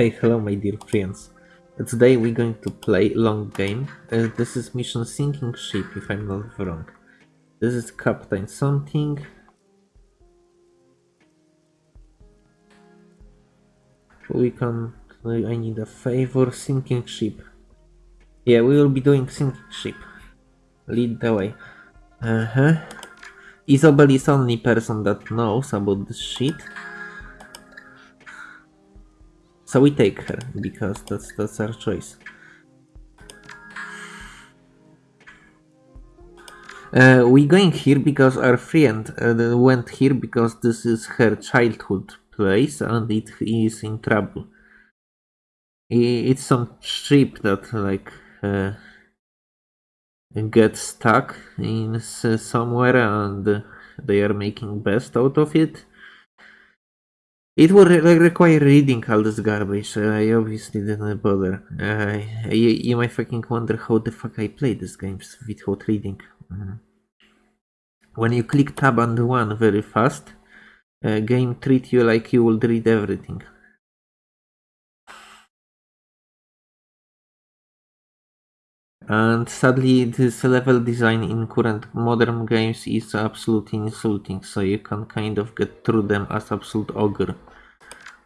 Hey, hello my dear friends. Today we're going to play long game. Uh, this is mission sinking ship, if I'm not wrong. This is Captain something. We can... I need a favor. Sinking ship. Yeah, we will be doing sinking ship. Lead the way. Uh-huh. Isabel is only person that knows about this shit. So we take her because that's that's our choice. Uh, we going here because our friend uh, went here because this is her childhood place and it is in trouble. It's some ship that like uh, get stuck in somewhere and they are making best out of it. It re require reading all this garbage, so I obviously didn't bother. Uh, you, you, might fucking wonder how the fuck I play these games without reading. Mm. When you click tab the one very fast, uh, game treat you like you would read everything. And sadly, this level design in current modern games is absolutely insulting, so you can kind of get through them as absolute ogre.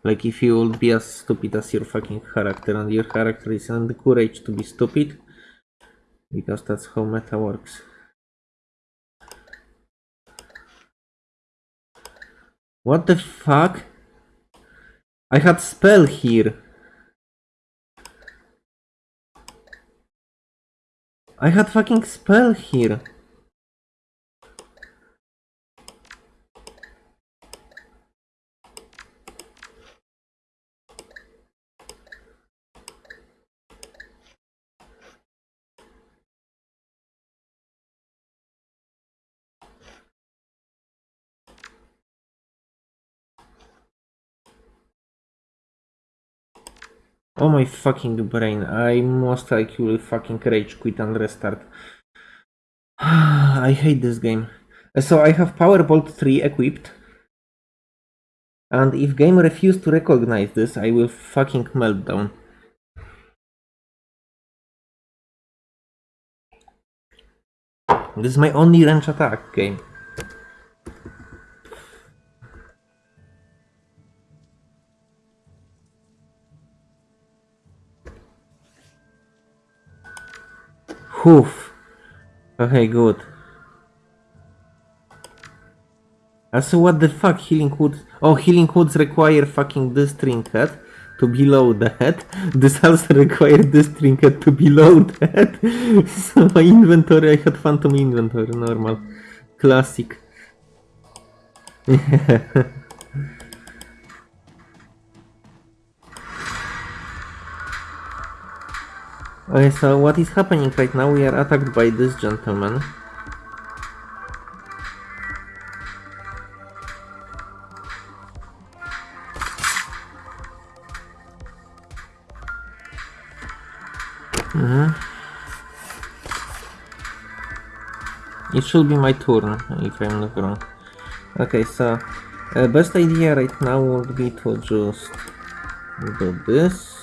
Like if you would be as stupid as your fucking character and your character is and the courage to be stupid, because that's how meta works. What the fuck? I had spell here. I had fucking spell here. Oh my fucking brain, I most likely will fucking rage quit and restart. I hate this game. Uh, so I have Powerbolt 3 equipped. And if game refuse to recognize this, I will fucking meltdown. This is my only range attack game. Oof. Okay, good. Uh, also, what the fuck, healing woods? Oh, healing woods require fucking this trinket to below that. This also require this trinket to below that. so my inventory, I had phantom inventory, normal. Classic. Okay, so what is happening right now? We are attacked by this gentleman. Mm -hmm. It should be my turn, if I'm not wrong. Okay, so uh, best idea right now would be to just do this.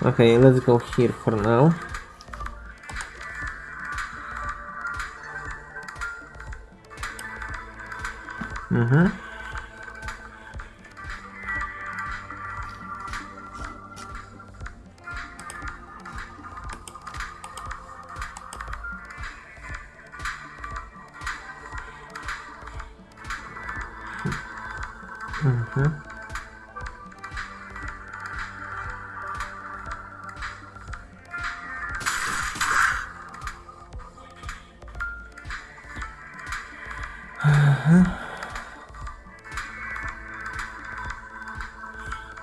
Okay, let's go here for now. Mm-hmm. Mm-hmm.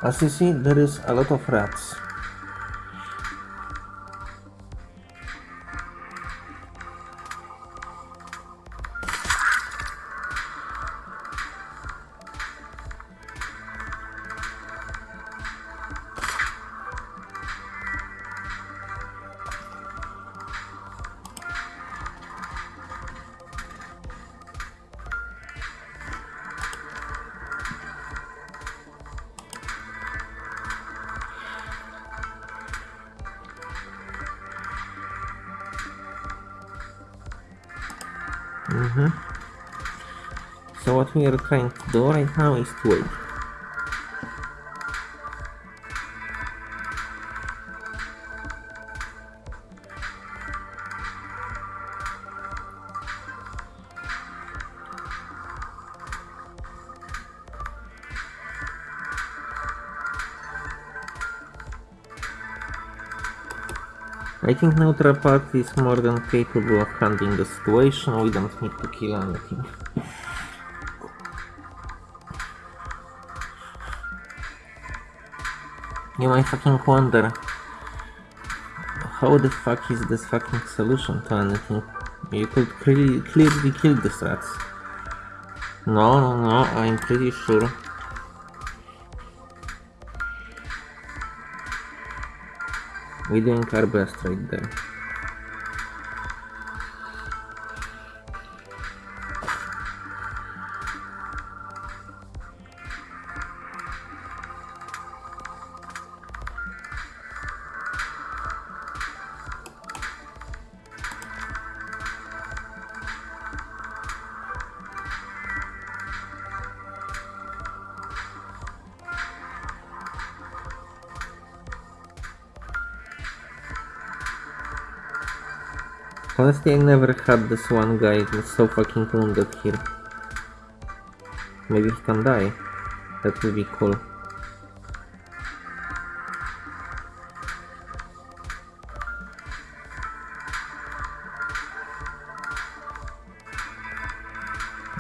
As you see, there is a lot of rats. So what we are trying to do right now is to wait. I think neutral party is more than capable of handling the situation, we don't need to kill anything. You might fucking wonder how the fuck is this fucking solution to anything? You could clearly, clearly kill the rats. No, no, no, I'm pretty sure We're doing our best right there. I never had this one guy who's so fucking wounded here. Maybe he can die. That would be cool.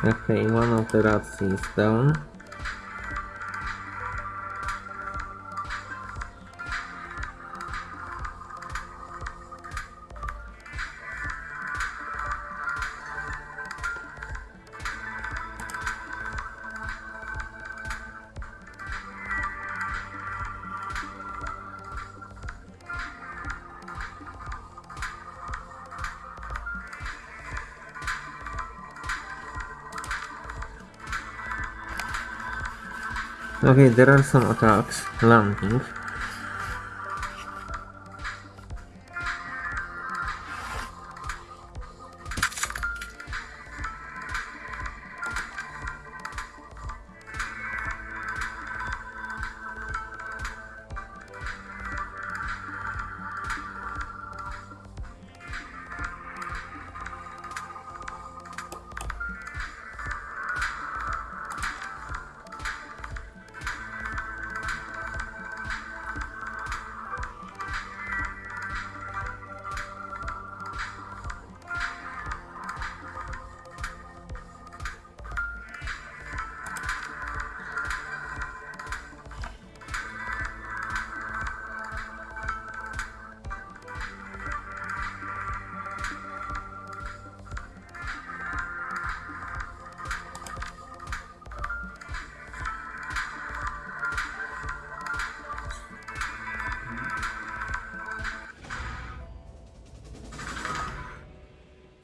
Okay, one of the rats is down. Okay, there are some attacks landing.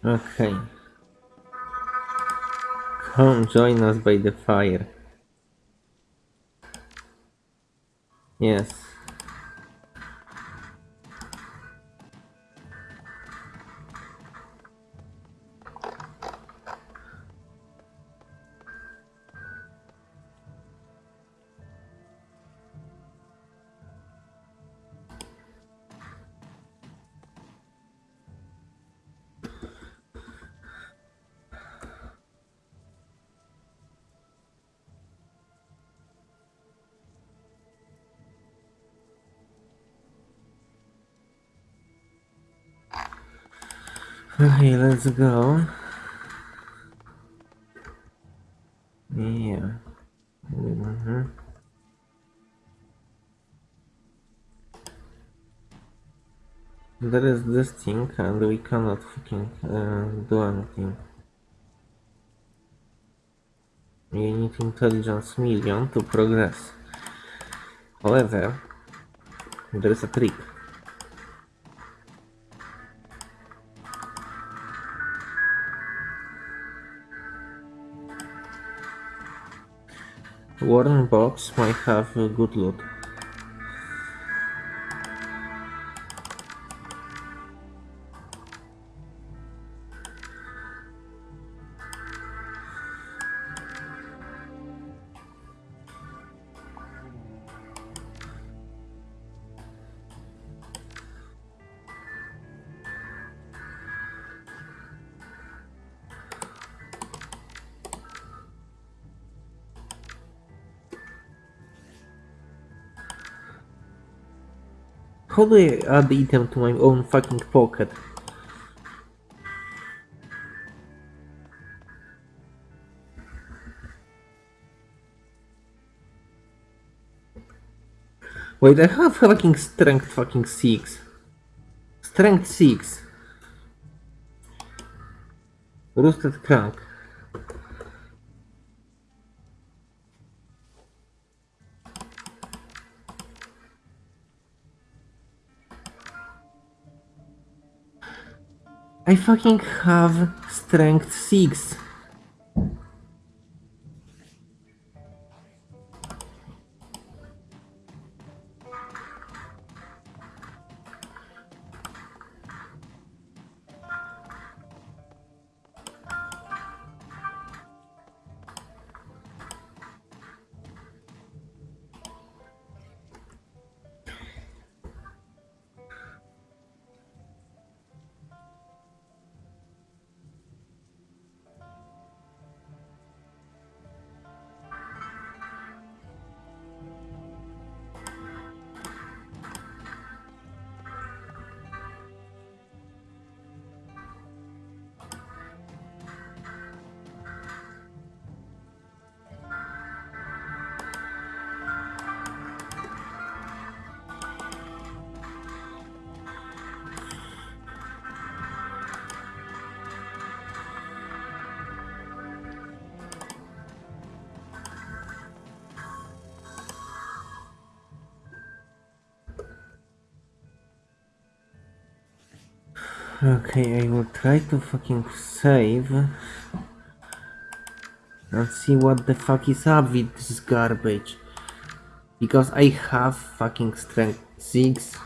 Okay. Come join us by the fire. Yes. Let's go. Yeah. Mm-hmm. There is this thing and we cannot fucking uh, do anything. We need intelligence million to progress. However, there is a trick. Warden box might have a good loot. How do I add the item to my own fucking pocket? Wait, I have fucking strength fucking 6. Strength 6. Roosted crank. I fucking have strength 6. Okay, I will try to fucking save and see what the fuck is up with this garbage. Because I have fucking strength 6.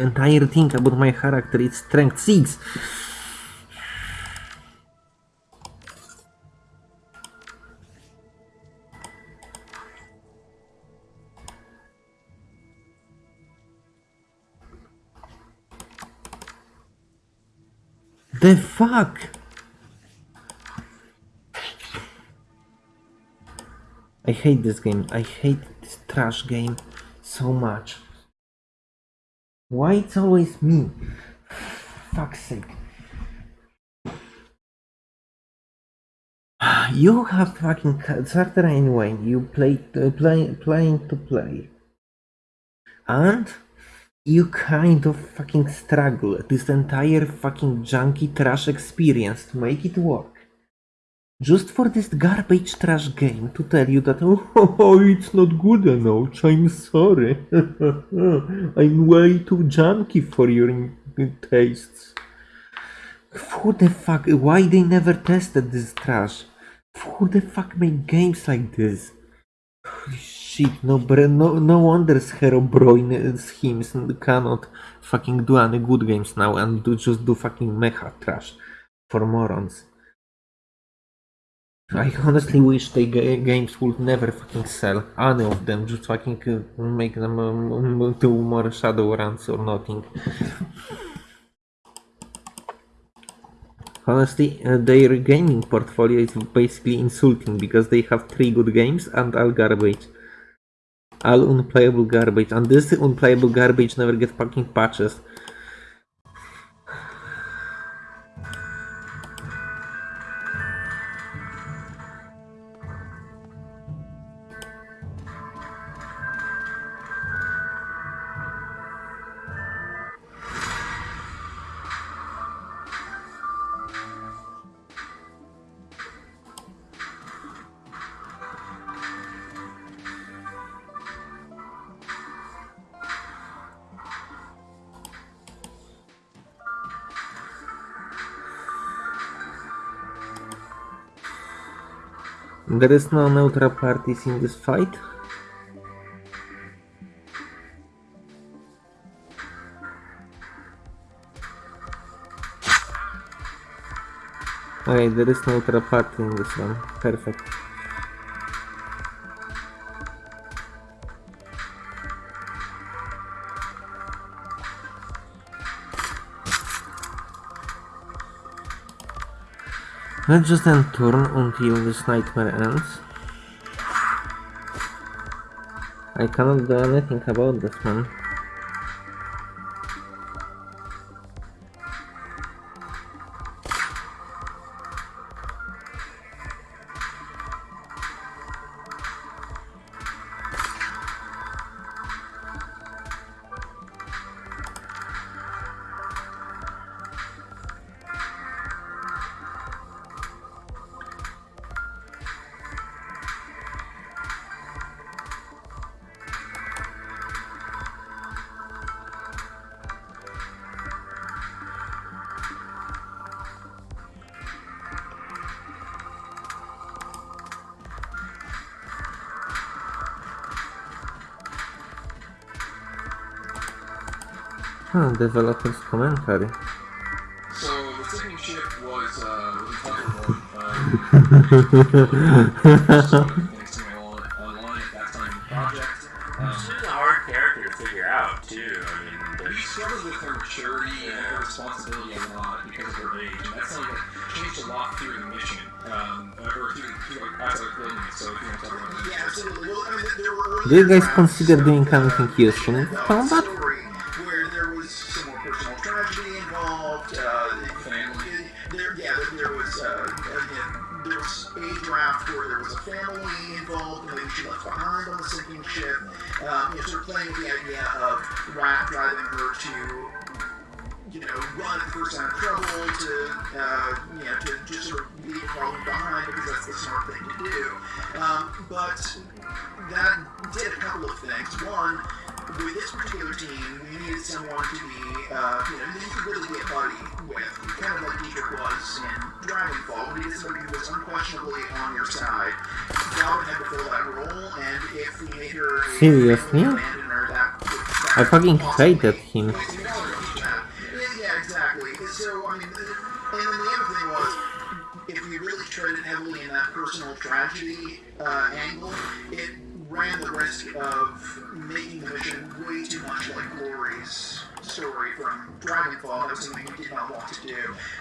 Entire thing about my character is strength 6. The fuck? I hate this game. I hate this trash game so much. Why it's always me? Fuck's sake. You have fucking character anyway. You play, uh, play, playing to play, and you kind of fucking struggle this entire fucking junky trash experience to make it work. Just for this garbage trash game to tell you that oh, it's not good enough, I'm sorry. I'm way too junky for your tastes. Who the fuck, why they never tested this trash? Who the fuck made games like this? shit, no, no, no wonder Harebrained Schemes cannot fucking do any good games now and do, just do fucking mecha trash for morons. I honestly wish the games would never fucking sell, any of them, just fucking uh, make them um, do more shadow runs or nothing. Honestly, uh, their gaming portfolio is basically insulting because they have three good games and all garbage all unplayable garbage. And this unplayable garbage never gets fucking patches There is no neutral parties in this fight. Okay, there is no neutral party in this one. Perfect. Let's just end turn until this nightmare ends. I cannot do anything about this, man. Huh, developer's commentary. So the sinking ship was uh, was entitled um, thanks to my own online at that time project. Um, She's a hard character to figure out too. I mean, we there's struggled with her maturity and her responsibility a lot because of her age, and that's something that changed a lot through the mission, um, or through, through like, as building it. So if you want to talk about that. Yeah, absolutely. Well, I mean, there were Do you guys consider doing of, anything useful in combat? Seriously? abandoner, that, that I fucking hated him. yeah, exactly. So, I mean, and then the other thing was, if we really treaded heavily in that personal tragedy uh, angle, it ran the risk of making the mission way too much like Glory's story from Dragonfall. That was something we did not want to do.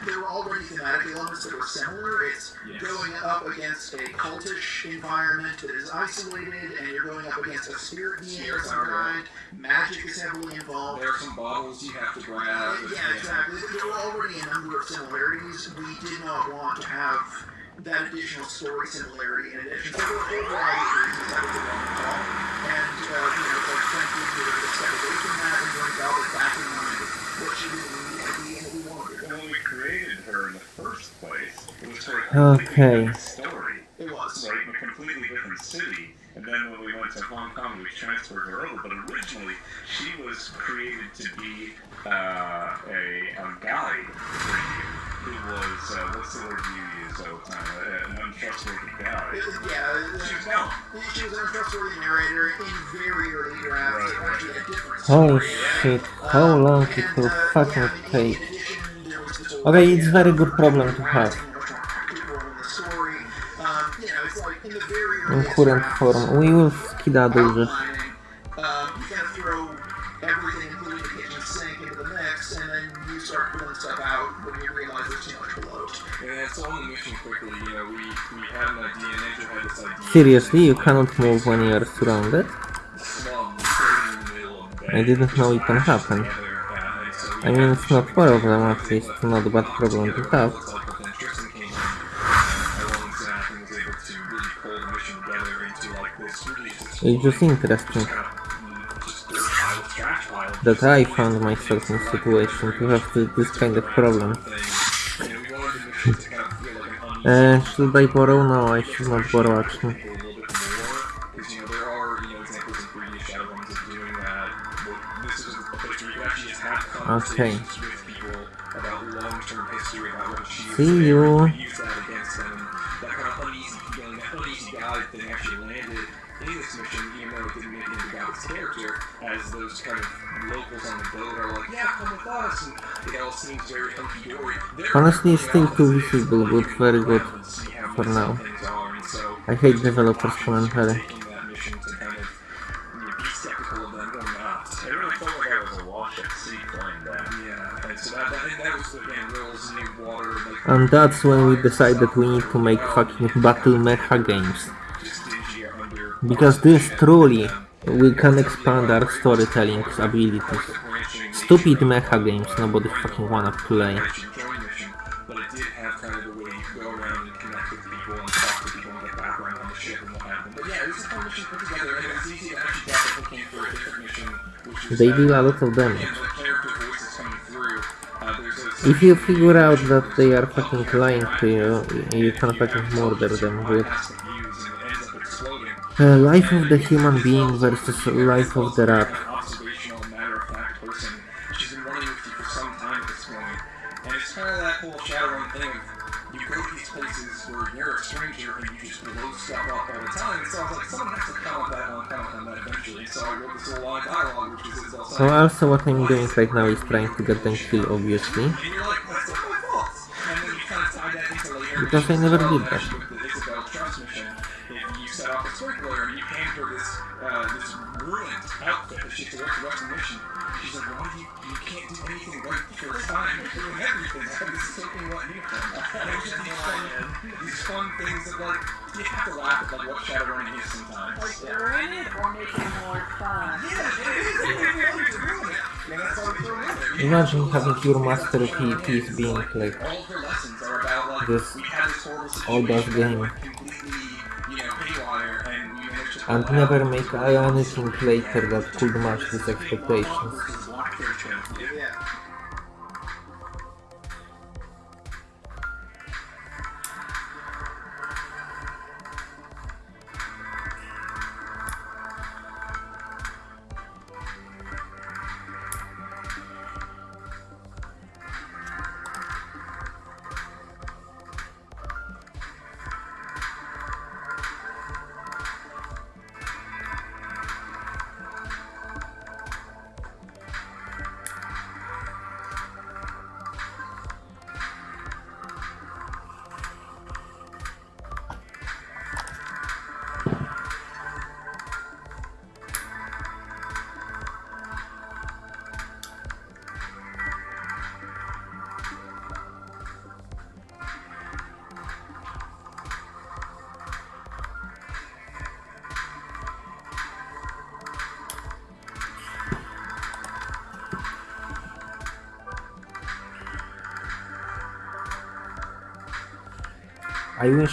There were already thematic elements that were similar. It's Yes. going up against a cultish environment that is isolated, and you're going up against a spirit being of some kind. Magic is heavily involved. There are some bottles you have to grab. Yeah, exactly. There were already a number of similarities. We did not want to have that additional story similarity in addition. So there were a whole variety of reasons that was the wrong call. And, uh, you know, quite frankly, we were to step from that and bring Velvet back in line with what she really needed to be and what we wanted her. when we created her in the first place, it was for a completely Okay. different story, It was. right? In a completely different city. And then when we went to Hong Kong, we transferred her over. But originally, she was created to be uh, a, a guide for you, who was uh, what's the word you use all the time? Uh, an untrustworthy guide. Yeah, She was uh, dumb. she was an untrustworthy narrator in very early drafts. Right, right. actually had different Holy story. shit, how Um, long it will uh, fucking yeah, take. addition, there was this whole Okay, it's idea very good problem to have. Role in the story. Um, you know, it's like in the very In earliest current form. We will skedaddle this. outlining, um, you kind throw everything, including the kitchen sink, into the mix, and then you start pulling stuff out when you realize there's too much below it. And so on the mission quickly, you know, we, we had an idea, and Andrew had this idea. Seriously, you cannot move when you are surrounded? Slum, sitting in the middle of the I didn't know it can happen. together, and so we I mean, had it's not problem, at least not a bad problem to have. It's just interesting that I found myself in a situation to have th- this kind of problem. Uh, thing. You know, we wanted the mission to kind of feel like an as those kind of locals on the boat are like, yeah, come with us, and it all seems very hunky-dory. Honestly, it's still too visible, but very good and see how for now. things are, and so I hate developers commentary. taking that mission to kind of be skeptical of them going out. It really felt like I was a wash sea playing that. Yeah, and that, that, and that was again Will's new And that's when we decide that we need to make fucking battle mecha games. just dingy under. Because this truly we can expand our storytelling abilities. Stupid mecha games nobody fucking wanna play. They deal a lot of damage. If you figure out that they are fucking lying to you, you can fucking murder them with uh, life of the human being versus life of the rat. An observational, matter-of-fact person. She's been running with you for some time at this point, and it's kind of Imagine having your master PvPs being like This all that game. and never make anything later that could match these expectations.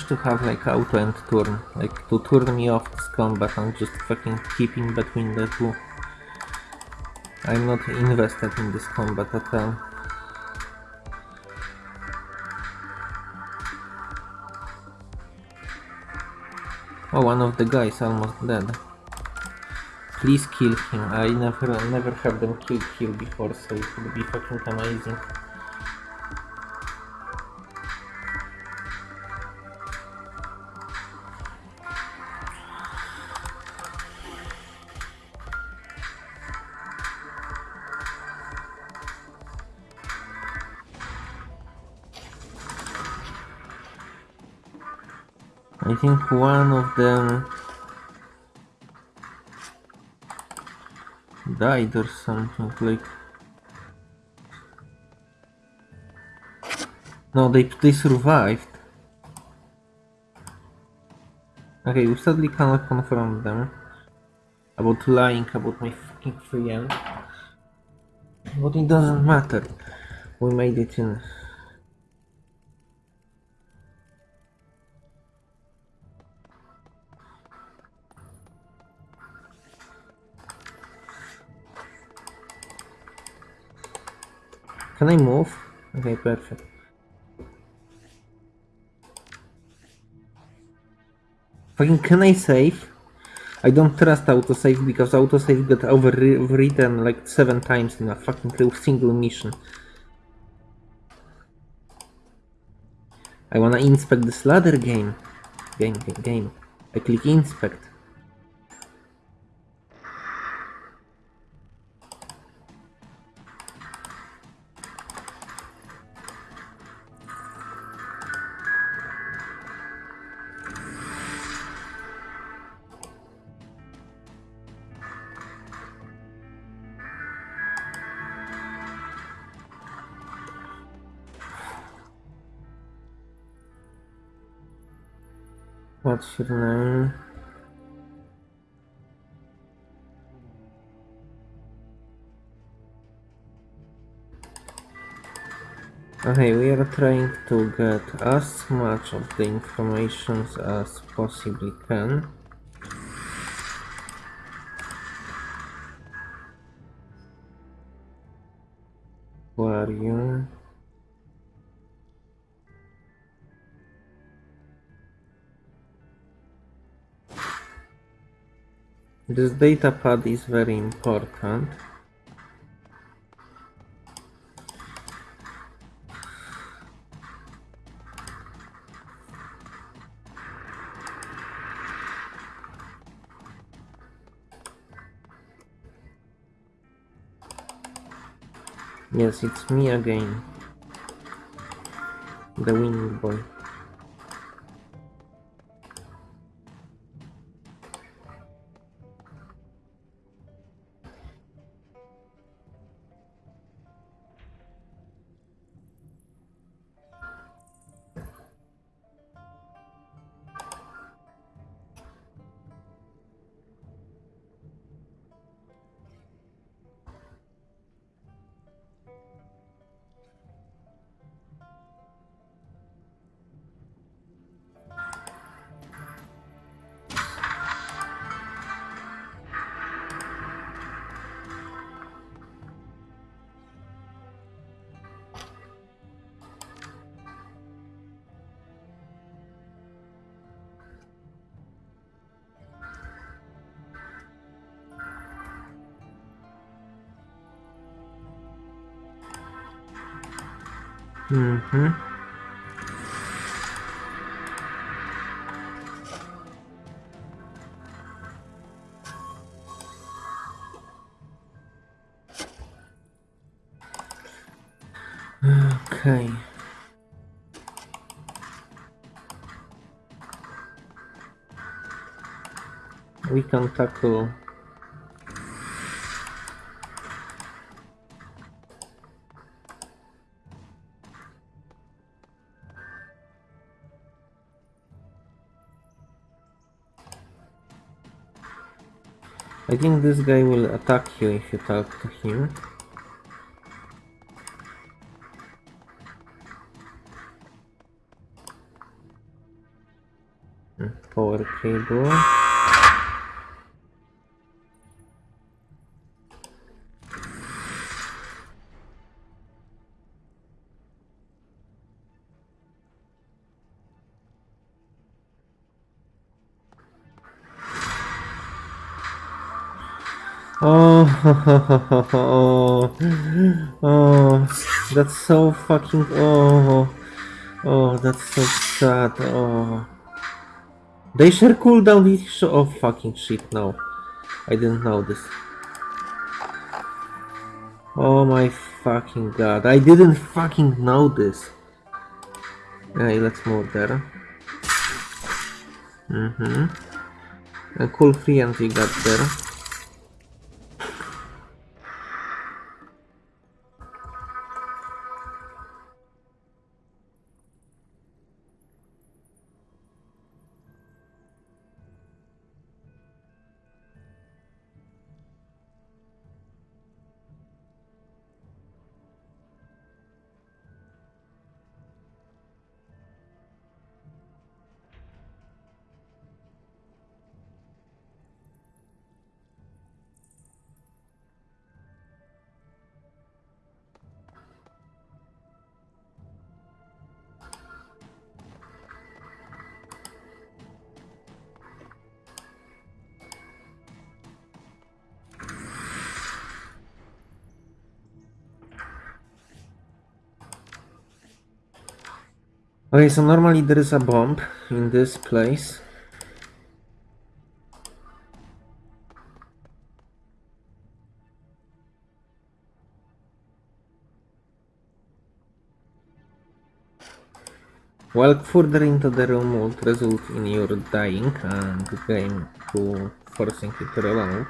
To have like auto end turn, like to turn me off this combat and just fucking keep in between the two. I'm not invested in this combat at uh, all. Oh, one of the guys almost dead. Please kill him. I never, never have them kill kill before, so it would be fucking amazing. Think one of them died or something like. No, they they survived. Okay, we sadly cannot confront them about lying about my fucking friend. But it doesn't matter. We made it in. Can I move? Okay, perfect. Fucking can I save? I don't trust autosave because autosave got overwritten like seven times in a fucking single mission. I wanna inspect this ladder game. Game, game, game. I click inspect. Okay, we are trying to get as much of the information as possibly can. This data pad is very important. Yes, it's me again. The winning boy. Mm-hmm. Okay. We can tackle I think this guy will attack you if you talk to him. Hmm, Power cable. Oh, oh, that's so fucking, oh, oh, that's so sad, oh. They share cooldown each, oh fucking shit, no. I didn't know this. Oh my fucking god, I didn't fucking know this. Okay, let's move there. Mm-hmm. A cool free entry got there. Okay, so normally there is a bomb in this place. Walk further into the room would result in your dying and the game to forcing you to reload.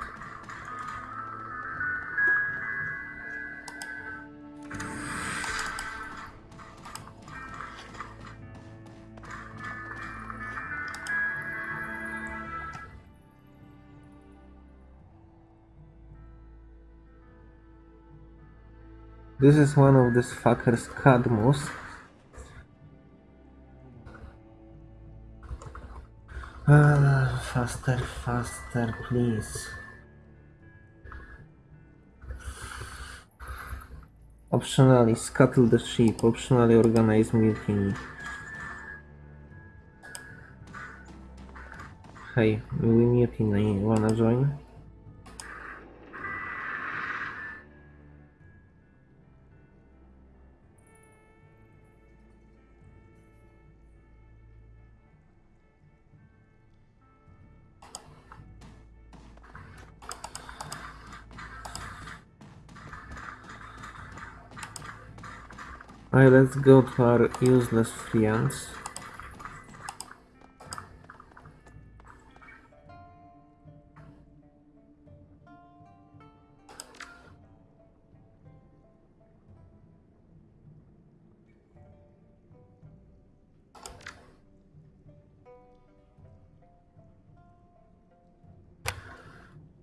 This is one of this fucker's Cadmus. Ah, faster, faster, please. Optionally scuttle the ship, optionally organize mutiny. Hey, we mutiny, wanna join? Alright, let's go to our useless friends.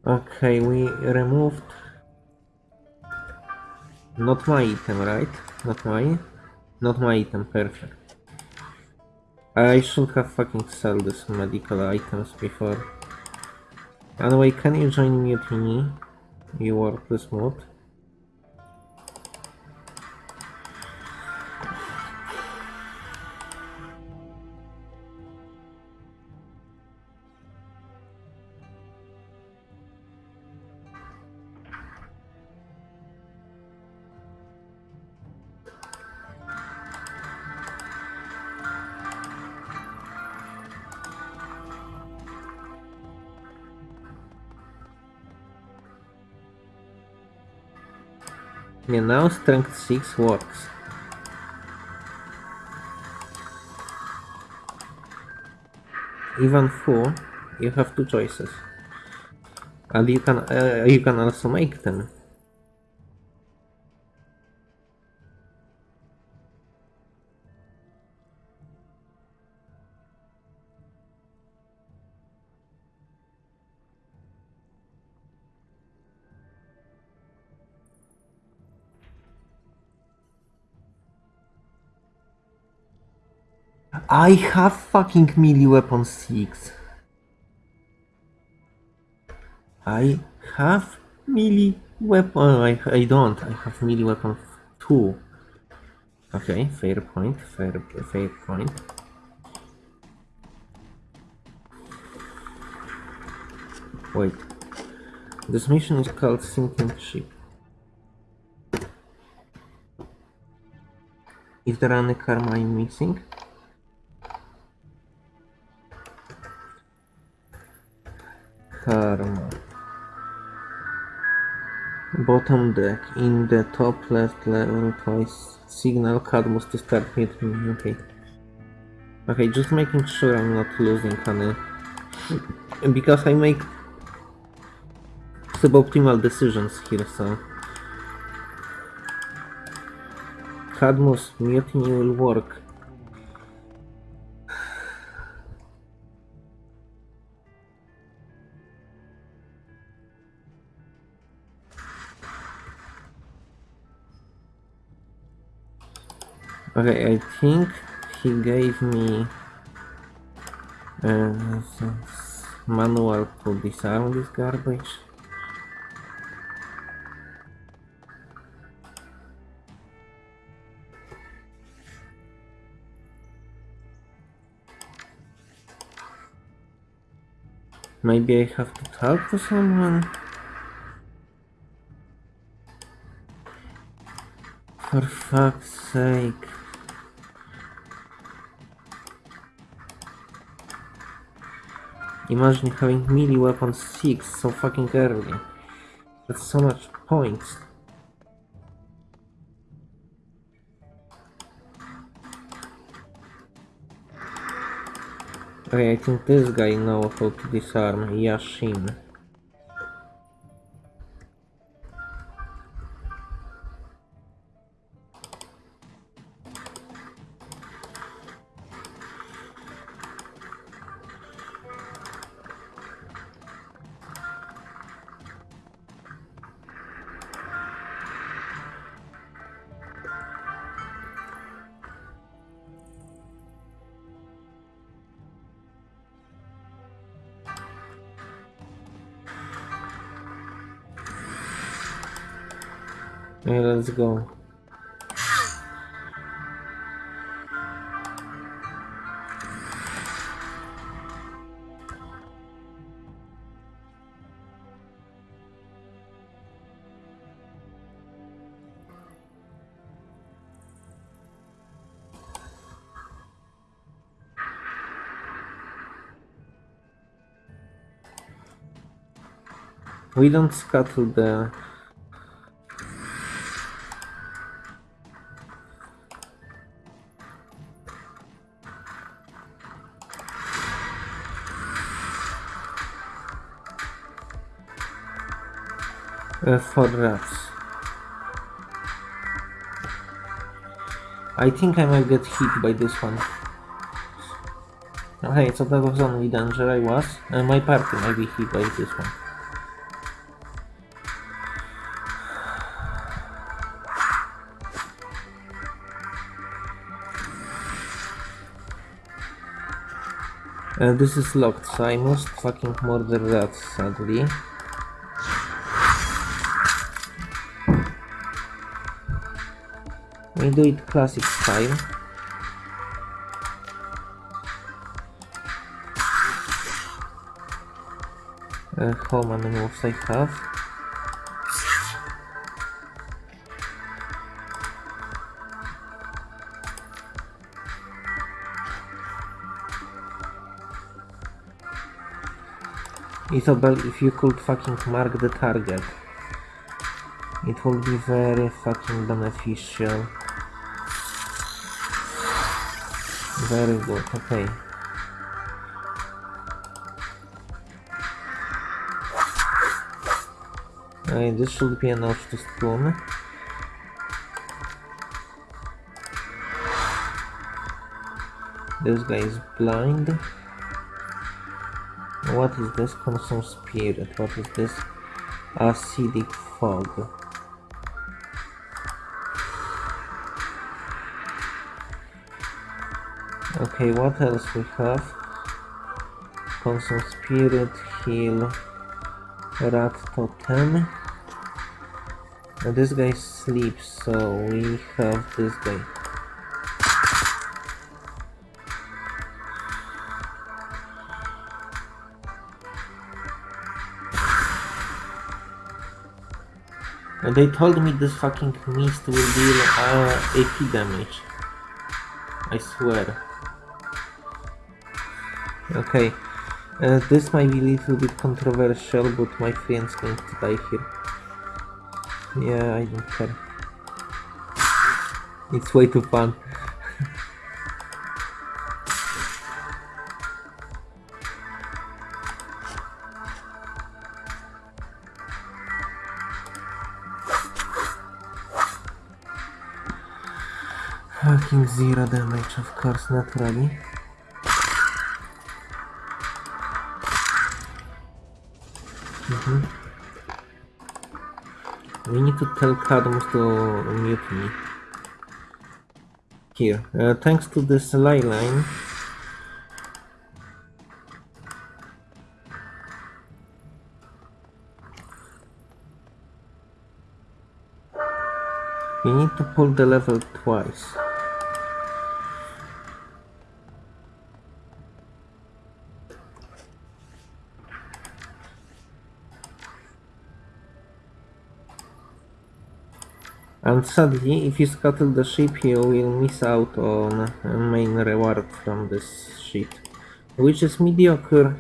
Okay, we removed not my item, right? Not my not my item, perfect. I should have fucking sell these medical items before. Anyway, can you join Mutiny? You work this mode. Yeah, now strength 6 works. Even four, you have two choices. And you can uh, you can also make them. I have fucking melee weapon 6. I have melee weapon. I, I don't. I have melee weapon 2. Okay, fair point. Fair, fair point. Wait. This mission is called Sinking Ship. Is there any karma I'm missing? Bottom deck, in the top left level twice. Signal Cadmus to start meeting. Mm, okay. Okay, just making sure I'm not losing any. Because I make suboptimal decisions here, so. Cadmus mutiny will work. Okay, I think he gave me uh, manual to disarm this garbage. Maybe I have to talk to someone? For fuck's sake. Imagine having melee weapon 6 so fucking early. That's so much points. Okay, I think this guy knows how to disarm Yashin. Let's go. We don't scuttle the for rats. I think I might get hit by this one. Okay, so that was only danger I was. And my party might be hit by this one. Uh, this is locked, so I must fucking murder that, sadly. We do it classic style. Uh, how many moves I have? Isobel, if you could fucking mark the target, it would be very fucking beneficial. Very good, okay. Okay, this should be enough to stun. This guy is blind. What is this? Consume spirit. What is this? Acidic fog. Okay, what else we have? Consume spirit, heal, rat totem. And this guy sleeps, so we have this guy. And they told me this fucking mist will deal uh, AP damage. I swear. Okay. Uh, this might be a little bit controversial, but my friend's going to die here. Yeah, I don't care. It's way too fun. Fucking zero damage, of course, naturally. We need to tell Cadmus to mute me. Here, uh, thanks to this ley line, We need to pull the level twice. And sadly, if you scuttle the ship, you will miss out on a main reward from this ship, which is mediocre.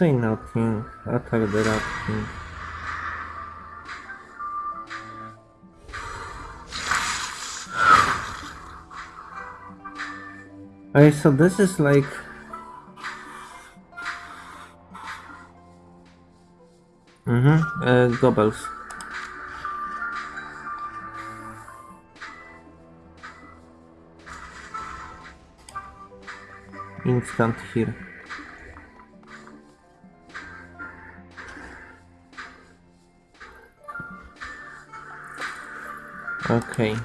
Say nothing, utter the rapping. Alright, so this is like... Mm-hmm, uh, Instant here. Okay.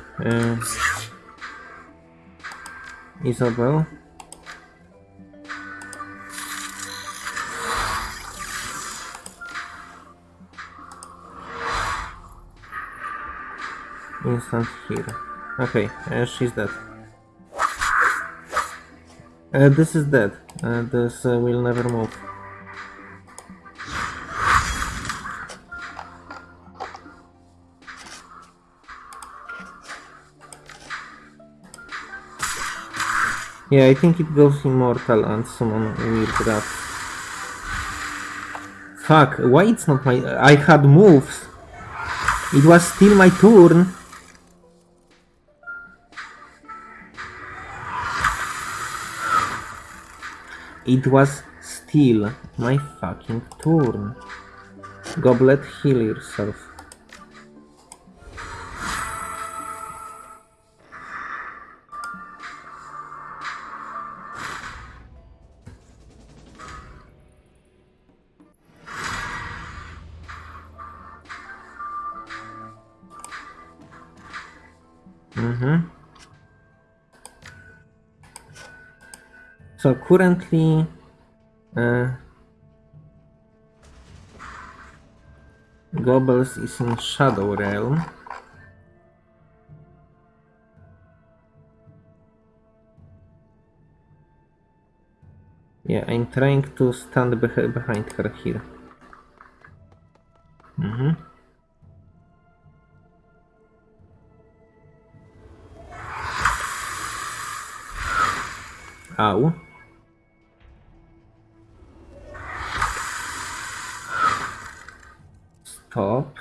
Isobel. Instant here. Okay, uh, she's dead. Uh, this is dead. Uh, this will never move. Yeah, I think it goes immortal and summon weird rats. Fuck, why it's not my... I had moves! It was still my turn! It was still my fucking turn. Gobbet, heal yourself. Currently, uh, is in Shadow Realm. Yeah, I'm trying to stand beh behind her here. Mm-hmm. Ow. Stop.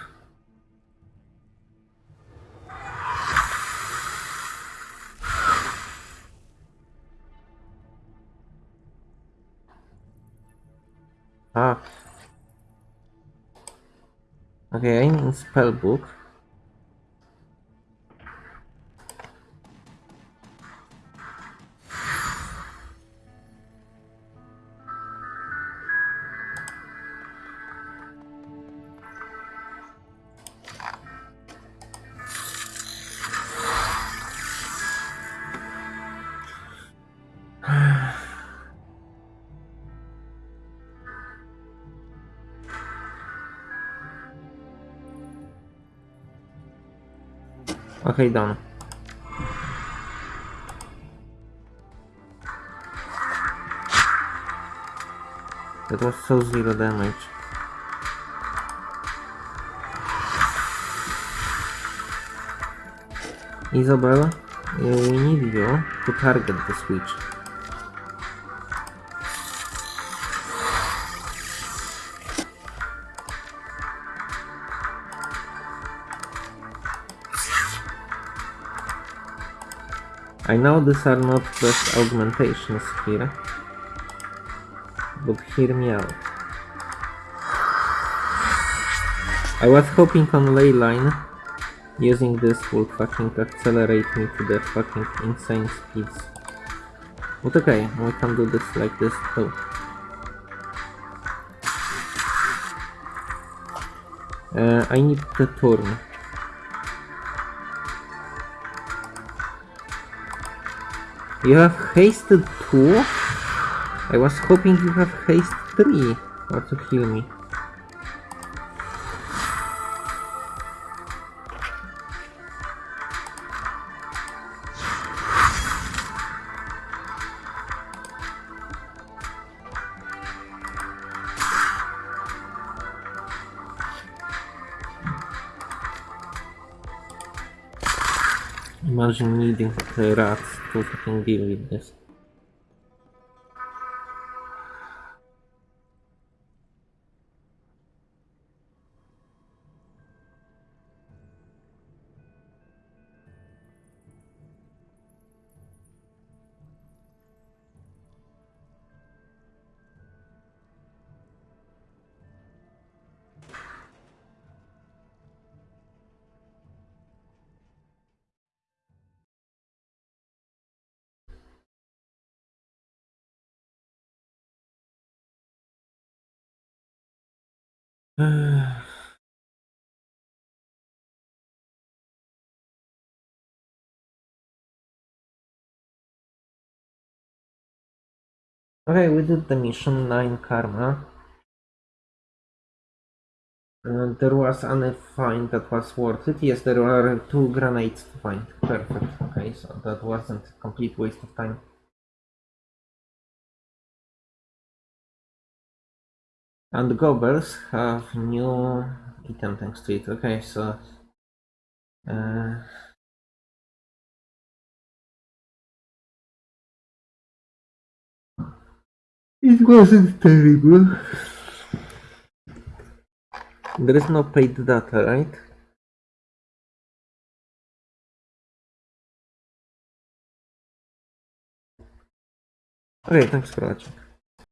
Ah. Okay, I'm in spellbook. Done. That was so zero damage. Isabella, we need you to target the switch. I know these are not just augmentations here, but hear me out. I was hoping on ley line, using this will fucking accelerate me to the fucking insane speeds. But okay, we can do this like this too. Uh, I need the turn. You have hasted 2? I was hoping you have haste 3 or to heal me. Imagine needing the rats to fucking deal with this. Okay, we did the mission 9 karma. Uh, there was any find that was worth it. Yes, there were two grenades to find. Perfect. Okay, so that wasn't a complete waste of time. And the gobbers have new item thanks to it. Okay, so uh, it wasn't terrible. There is no paid data, right? Okay, thanks for watching.